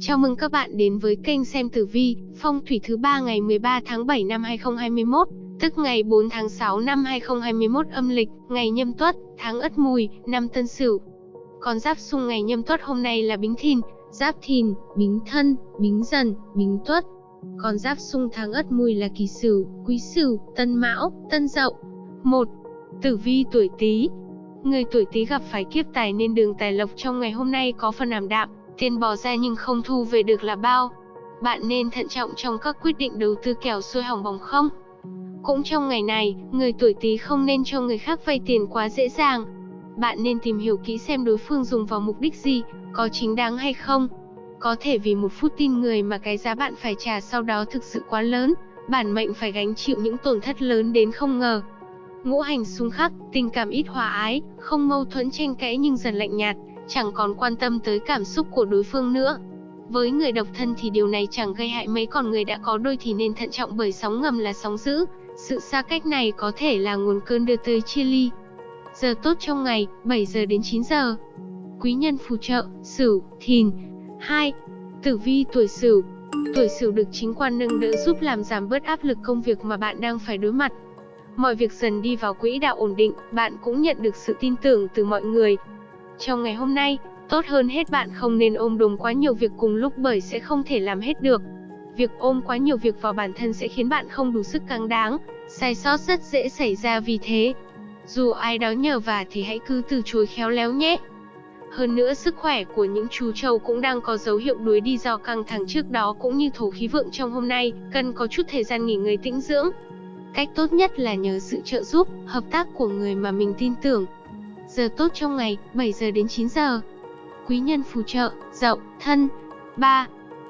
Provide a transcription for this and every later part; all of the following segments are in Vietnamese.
Chào mừng các bạn đến với kênh xem tử vi, phong thủy thứ ba ngày 13 tháng 7 năm 2021, tức ngày 4 tháng 6 năm 2021 âm lịch, ngày nhâm tuất, tháng ất mùi, năm tân sửu. Con giáp xung ngày nhâm tuất hôm nay là bính thìn, giáp thìn, bính thân, bính dần, bính tuất. Con giáp xung tháng ất mùi là kỳ sửu, quý sửu, tân mão, tân dậu. 1. Tử vi tuổi Tý. Người tuổi Tý gặp phải kiếp tài nên đường tài lộc trong ngày hôm nay có phần ảm đạm, tiền bỏ ra nhưng không thu về được là bao. Bạn nên thận trọng trong các quyết định đầu tư kẻo xuôi hỏng bỏng không. Cũng trong ngày này, người tuổi Tý không nên cho người khác vay tiền quá dễ dàng. Bạn nên tìm hiểu kỹ xem đối phương dùng vào mục đích gì, có chính đáng hay không. Có thể vì một phút tin người mà cái giá bạn phải trả sau đó thực sự quá lớn, bản mệnh phải gánh chịu những tổn thất lớn đến không ngờ. Ngũ hành xung khắc, tình cảm ít hòa ái, không mâu thuẫn tranh cãi nhưng dần lạnh nhạt, chẳng còn quan tâm tới cảm xúc của đối phương nữa. Với người độc thân thì điều này chẳng gây hại mấy còn người đã có đôi thì nên thận trọng bởi sóng ngầm là sóng dữ, sự xa cách này có thể là nguồn cơn đưa tới chia ly. Giờ tốt trong ngày, 7 giờ đến 9 giờ. Quý nhân phù trợ, Sửu, Thìn. 2. Tử vi tuổi Sửu. Tuổi Sửu được chính quan nâng đỡ giúp làm giảm bớt áp lực công việc mà bạn đang phải đối mặt. Mọi việc dần đi vào quỹ đạo ổn định, bạn cũng nhận được sự tin tưởng từ mọi người. Trong ngày hôm nay, tốt hơn hết bạn không nên ôm đồm quá nhiều việc cùng lúc bởi sẽ không thể làm hết được. Việc ôm quá nhiều việc vào bản thân sẽ khiến bạn không đủ sức căng đáng, sai sót rất dễ xảy ra vì thế. Dù ai đó nhờ vả thì hãy cứ từ chối khéo léo nhé. Hơn nữa sức khỏe của những chú trâu cũng đang có dấu hiệu đuối đi do căng thẳng trước đó cũng như thổ khí vượng trong hôm nay, cần có chút thời gian nghỉ ngơi tĩnh dưỡng. Cách tốt nhất là nhờ sự trợ giúp, hợp tác của người mà mình tin tưởng. Giờ tốt trong ngày, 7 giờ đến 9 giờ. Quý nhân phù trợ, dậu, thân. 3.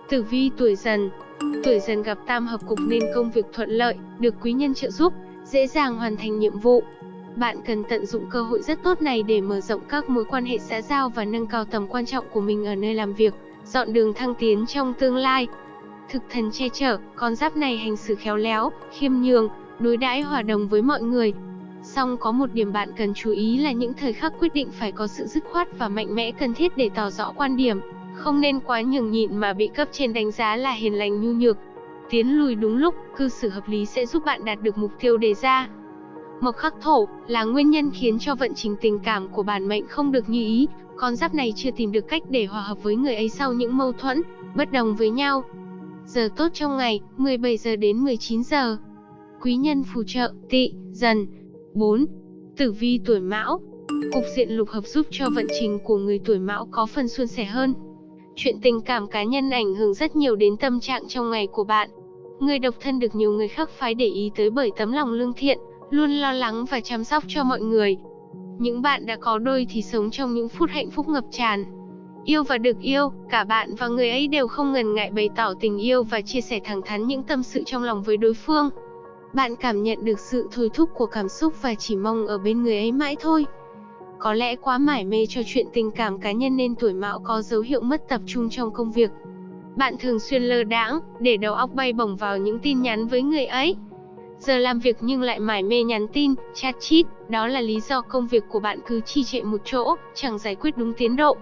Tử vi tuổi dần. Tuổi dần gặp tam hợp cục nên công việc thuận lợi, được quý nhân trợ giúp, dễ dàng hoàn thành nhiệm vụ. Bạn cần tận dụng cơ hội rất tốt này để mở rộng các mối quan hệ xã giao và nâng cao tầm quan trọng của mình ở nơi làm việc, dọn đường thăng tiến trong tương lai. Thực thần che chở, con giáp này hành xử khéo léo, khiêm nhường, đối đãi hòa đồng với mọi người. Song có một điểm bạn cần chú ý là những thời khắc quyết định phải có sự dứt khoát và mạnh mẽ cần thiết để tỏ rõ quan điểm, không nên quá nhường nhịn mà bị cấp trên đánh giá là hiền lành nhu nhược. Tiến lùi đúng lúc, cư xử hợp lý sẽ giúp bạn đạt được mục tiêu đề ra. Mộc khắc thổ là nguyên nhân khiến cho vận trình tình cảm của bản mệnh không được như ý, con giáp này chưa tìm được cách để hòa hợp với người ấy sau những mâu thuẫn, bất đồng với nhau. Giờ tốt trong ngày, 17 giờ đến 19 giờ quý nhân phù trợ, tị, dần. 4. Tử vi tuổi mão Cục diện lục hợp giúp cho vận trình của người tuổi mão có phần suôn sẻ hơn. Chuyện tình cảm cá nhân ảnh hưởng rất nhiều đến tâm trạng trong ngày của bạn. Người độc thân được nhiều người khác phái để ý tới bởi tấm lòng lương thiện, luôn lo lắng và chăm sóc cho mọi người. Những bạn đã có đôi thì sống trong những phút hạnh phúc ngập tràn. Yêu và được yêu, cả bạn và người ấy đều không ngần ngại bày tỏ tình yêu và chia sẻ thẳng thắn những tâm sự trong lòng với đối phương. Bạn cảm nhận được sự thôi thúc của cảm xúc và chỉ mong ở bên người ấy mãi thôi. Có lẽ quá mải mê cho chuyện tình cảm cá nhân nên tuổi mão có dấu hiệu mất tập trung trong công việc. Bạn thường xuyên lơ đãng, để đầu óc bay bổng vào những tin nhắn với người ấy. Giờ làm việc nhưng lại mải mê nhắn tin, chat chít, đó là lý do công việc của bạn cứ trì trệ một chỗ, chẳng giải quyết đúng tiến độ.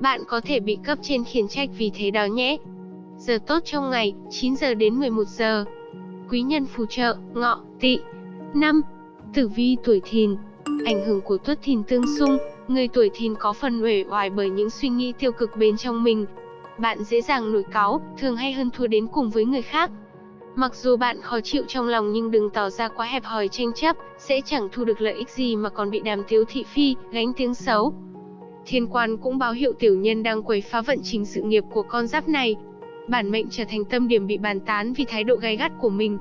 Bạn có thể bị cấp trên khiển trách vì thế đó nhé. Giờ tốt trong ngày, 9 giờ đến 11 giờ quý nhân phù trợ, ngọ, tỵ. 5. Tử vi tuổi thìn Ảnh hưởng của tuất thìn tương xung, người tuổi thìn có phần uể oải bởi những suy nghĩ tiêu cực bên trong mình. Bạn dễ dàng nổi cáu, thường hay hơn thua đến cùng với người khác. Mặc dù bạn khó chịu trong lòng nhưng đừng tỏ ra quá hẹp hòi tranh chấp, sẽ chẳng thu được lợi ích gì mà còn bị đàm tiếu thị phi, gánh tiếng xấu. Thiên quan cũng báo hiệu tiểu nhân đang quấy phá vận trình sự nghiệp của con giáp này, bản mệnh trở thành tâm điểm bị bàn tán vì thái độ gay gắt của mình.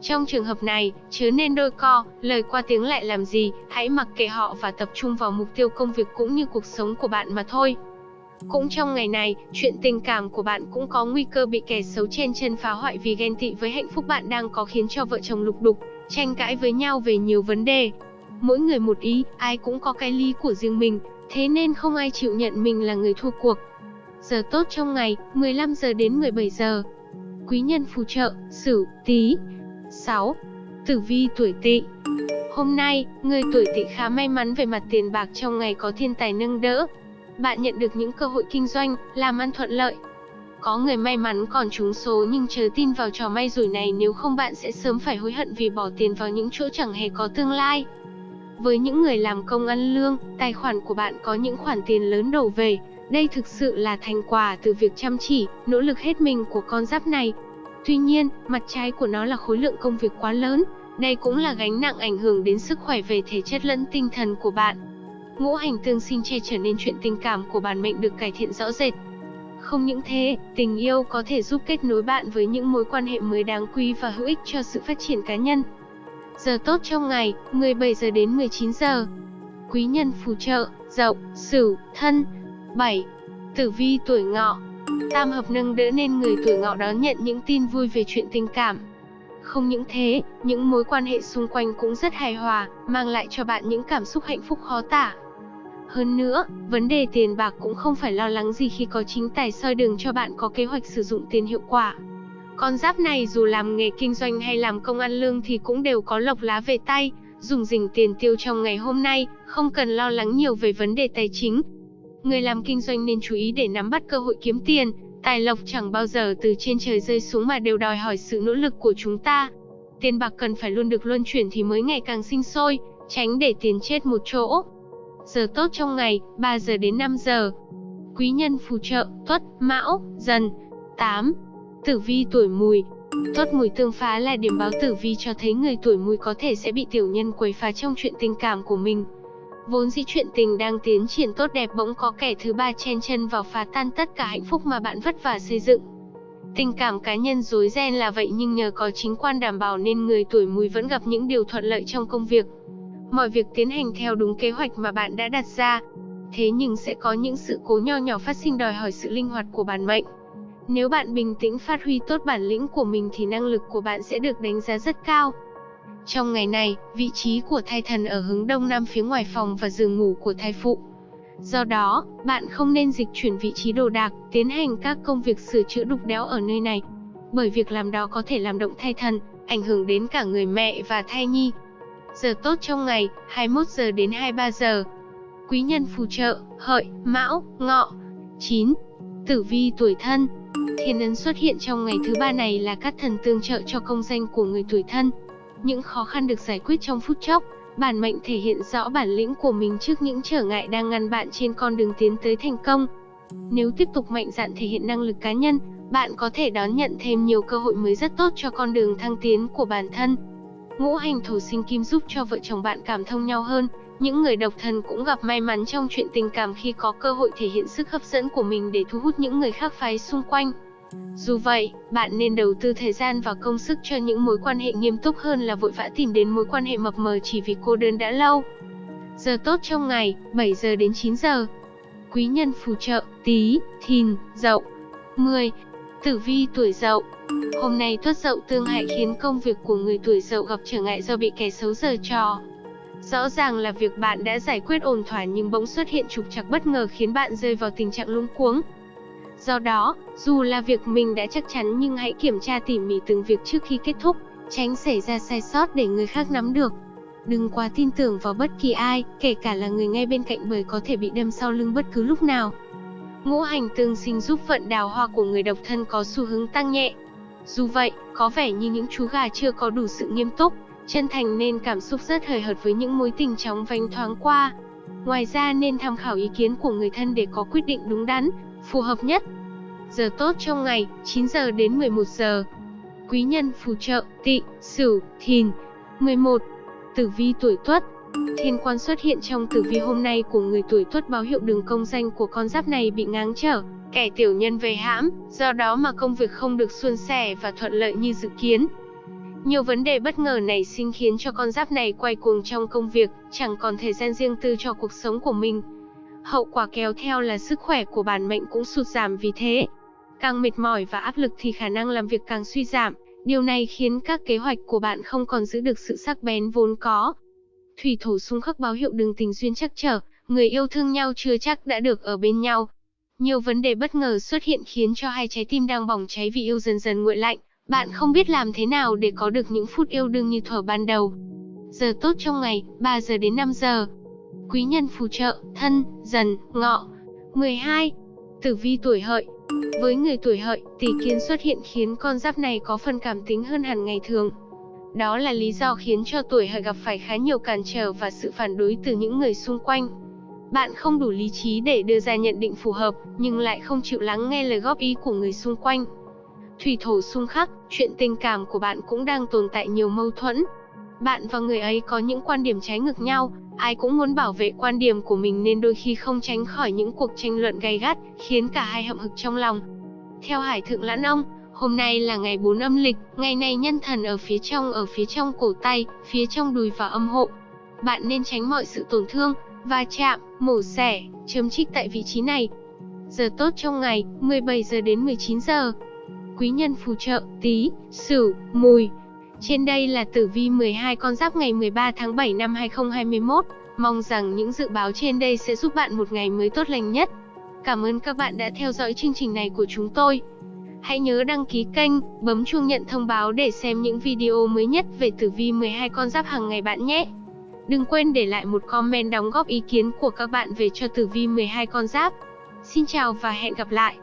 Trong trường hợp này, chớ nên đôi co, lời qua tiếng lại làm gì, hãy mặc kệ họ và tập trung vào mục tiêu công việc cũng như cuộc sống của bạn mà thôi. Cũng trong ngày này, chuyện tình cảm của bạn cũng có nguy cơ bị kẻ xấu trên chân phá hoại vì ghen tị với hạnh phúc bạn đang có khiến cho vợ chồng lục đục, tranh cãi với nhau về nhiều vấn đề. Mỗi người một ý, ai cũng có cái lý của riêng mình, thế nên không ai chịu nhận mình là người thua cuộc. Giờ tốt trong ngày, 15 giờ đến 17 giờ. Quý nhân phù trợ, Sửu, Tý. 6. Tử vi tuổi Tỵ. Hôm nay, người tuổi Tỵ khá may mắn về mặt tiền bạc trong ngày có thiên tài nâng đỡ. Bạn nhận được những cơ hội kinh doanh, làm ăn thuận lợi. Có người may mắn còn trúng số nhưng chớ tin vào trò may rủi này nếu không bạn sẽ sớm phải hối hận vì bỏ tiền vào những chỗ chẳng hề có tương lai. Với những người làm công ăn lương, tài khoản của bạn có những khoản tiền lớn đổ về. Đây thực sự là thành quả từ việc chăm chỉ, nỗ lực hết mình của con giáp này. Tuy nhiên, mặt trái của nó là khối lượng công việc quá lớn. Đây cũng là gánh nặng ảnh hưởng đến sức khỏe về thể chất lẫn tinh thần của bạn. Ngũ hành tương sinh che trở nên chuyện tình cảm của bản mệnh được cải thiện rõ rệt. Không những thế, tình yêu có thể giúp kết nối bạn với những mối quan hệ mới đáng quý và hữu ích cho sự phát triển cá nhân. Giờ tốt trong ngày, 17 giờ đến 19 giờ. Quý nhân phù trợ, Dậu, Sửu, Thân. 7. Tử vi tuổi Ngọ. Tam hợp nâng đỡ nên người tuổi Ngọ đón nhận những tin vui về chuyện tình cảm. Không những thế, những mối quan hệ xung quanh cũng rất hài hòa, mang lại cho bạn những cảm xúc hạnh phúc khó tả. Hơn nữa, vấn đề tiền bạc cũng không phải lo lắng gì khi có chính tài soi đường cho bạn có kế hoạch sử dụng tiền hiệu quả. Con giáp này dù làm nghề kinh doanh hay làm công ăn lương thì cũng đều có lộc lá về tay, dùng dình tiền tiêu trong ngày hôm nay, không cần lo lắng nhiều về vấn đề tài chính. Người làm kinh doanh nên chú ý để nắm bắt cơ hội kiếm tiền, tài lộc chẳng bao giờ từ trên trời rơi xuống mà đều đòi hỏi sự nỗ lực của chúng ta. Tiền bạc cần phải luôn được luân chuyển thì mới ngày càng sinh sôi, tránh để tiền chết một chỗ. Giờ tốt trong ngày, 3 giờ đến 5 giờ. Quý nhân phù trợ, tuất, mão, dần. 8. Tử vi tuổi mùi Tuất mùi tương phá là điểm báo tử vi cho thấy người tuổi mùi có thể sẽ bị tiểu nhân quấy phá trong chuyện tình cảm của mình. Vốn dĩ chuyện tình đang tiến triển tốt đẹp bỗng có kẻ thứ ba chen chân vào phá tan tất cả hạnh phúc mà bạn vất vả xây dựng. Tình cảm cá nhân rối ren là vậy nhưng nhờ có chính quan đảm bảo nên người tuổi mùi vẫn gặp những điều thuận lợi trong công việc. Mọi việc tiến hành theo đúng kế hoạch mà bạn đã đặt ra. Thế nhưng sẽ có những sự cố nho nhỏ phát sinh đòi hỏi sự linh hoạt của bản mệnh. Nếu bạn bình tĩnh phát huy tốt bản lĩnh của mình thì năng lực của bạn sẽ được đánh giá rất cao. Trong ngày này, vị trí của thai thần ở hướng đông nam phía ngoài phòng và giường ngủ của thai phụ. Do đó, bạn không nên dịch chuyển vị trí đồ đạc, tiến hành các công việc sửa chữa đục đẽo ở nơi này. Bởi việc làm đó có thể làm động thai thần, ảnh hưởng đến cả người mẹ và thai nhi. Giờ tốt trong ngày, 21 giờ đến 23 giờ. Quý nhân phù trợ, hợi, mão, ngọ. 9. Tử vi tuổi thân Thiên ấn xuất hiện trong ngày thứ ba này là các thần tương trợ cho công danh của người tuổi thân. Những khó khăn được giải quyết trong phút chốc, bản mệnh thể hiện rõ bản lĩnh của mình trước những trở ngại đang ngăn bạn trên con đường tiến tới thành công. Nếu tiếp tục mạnh dạn thể hiện năng lực cá nhân, bạn có thể đón nhận thêm nhiều cơ hội mới rất tốt cho con đường thăng tiến của bản thân. Ngũ hành thổ sinh kim giúp cho vợ chồng bạn cảm thông nhau hơn, những người độc thân cũng gặp may mắn trong chuyện tình cảm khi có cơ hội thể hiện sức hấp dẫn của mình để thu hút những người khác phái xung quanh. Dù vậy, bạn nên đầu tư thời gian và công sức cho những mối quan hệ nghiêm túc hơn là vội vã tìm đến mối quan hệ mập mờ chỉ vì cô đơn đã lâu. Giờ tốt trong ngày, 7 giờ đến 9 giờ. Quý nhân phù trợ, tí, thìn, dậu. 10. Tử vi tuổi dậu Hôm nay tuất dậu tương hại khiến công việc của người tuổi dậu gặp trở ngại do bị kẻ xấu giở trò. Rõ ràng là việc bạn đã giải quyết ổn thỏa nhưng bỗng xuất hiện trục trặc bất ngờ khiến bạn rơi vào tình trạng lung cuống. Do đó, dù là việc mình đã chắc chắn nhưng hãy kiểm tra tỉ mỉ từng việc trước khi kết thúc, tránh xảy ra sai sót để người khác nắm được. Đừng quá tin tưởng vào bất kỳ ai, kể cả là người ngay bên cạnh bởi có thể bị đâm sau lưng bất cứ lúc nào. Ngũ hành tương sinh giúp vận đào hoa của người độc thân có xu hướng tăng nhẹ. Dù vậy, có vẻ như những chú gà chưa có đủ sự nghiêm túc, chân thành nên cảm xúc rất hời hợt với những mối tình chóng vánh thoáng qua. Ngoài ra nên tham khảo ý kiến của người thân để có quyết định đúng đắn, phù hợp nhất. Giờ tốt trong ngày, 9 giờ đến 11 giờ. Quý nhân phù trợ, tị, sửu, thìn. 11. Tử vi tuổi tuất Thiên quan xuất hiện trong tử vi hôm nay của người tuổi tuất báo hiệu đường công danh của con giáp này bị ngáng trở, kẻ tiểu nhân về hãm, do đó mà công việc không được suôn sẻ và thuận lợi như dự kiến. Nhiều vấn đề bất ngờ nảy sinh khiến cho con giáp này quay cuồng trong công việc, chẳng còn thời gian riêng tư cho cuộc sống của mình. Hậu quả kéo theo là sức khỏe của bản mệnh cũng sụt giảm vì thế. Càng mệt mỏi và áp lực thì khả năng làm việc càng suy giảm, điều này khiến các kế hoạch của bạn không còn giữ được sự sắc bén vốn có. Thủy thổ xung khắc báo hiệu đường tình duyên chắc trở, người yêu thương nhau chưa chắc đã được ở bên nhau. Nhiều vấn đề bất ngờ xuất hiện khiến cho hai trái tim đang bỏng cháy vì yêu dần dần nguội lạnh. Bạn không biết làm thế nào để có được những phút yêu đương như thuở ban đầu. Giờ tốt trong ngày, 3 giờ đến 5 giờ. Quý nhân phù trợ, thân, dần, ngọ. 12. Tử vi tuổi hợi Với người tuổi hợi, tỷ kiến xuất hiện khiến con giáp này có phần cảm tính hơn hẳn ngày thường. Đó là lý do khiến cho tuổi hợi gặp phải khá nhiều cản trở và sự phản đối từ những người xung quanh. Bạn không đủ lý trí để đưa ra nhận định phù hợp, nhưng lại không chịu lắng nghe lời góp ý của người xung quanh. Thủy thổ xung khắc, chuyện tình cảm của bạn cũng đang tồn tại nhiều mâu thuẫn. Bạn và người ấy có những quan điểm trái ngược nhau, ai cũng muốn bảo vệ quan điểm của mình nên đôi khi không tránh khỏi những cuộc tranh luận gay gắt, khiến cả hai hậm hực trong lòng. Theo Hải Thượng Lãn Ông, hôm nay là ngày 4 âm lịch, ngày này nhân thần ở phía trong ở phía trong cổ tay, phía trong đùi và âm hộ. Bạn nên tránh mọi sự tổn thương, va chạm, mổ xẻ, chấm trích tại vị trí này. Giờ tốt trong ngày, 17 giờ đến 19 giờ. Quý nhân phù trợ, tí, sửu, mùi. Trên đây là tử vi 12 con giáp ngày 13 tháng 7 năm 2021. Mong rằng những dự báo trên đây sẽ giúp bạn một ngày mới tốt lành nhất. Cảm ơn các bạn đã theo dõi chương trình này của chúng tôi. Hãy nhớ đăng ký kênh, bấm chuông nhận thông báo để xem những video mới nhất về tử vi 12 con giáp hàng ngày bạn nhé. Đừng quên để lại một comment đóng góp ý kiến của các bạn về cho tử vi 12 con giáp. Xin chào và hẹn gặp lại.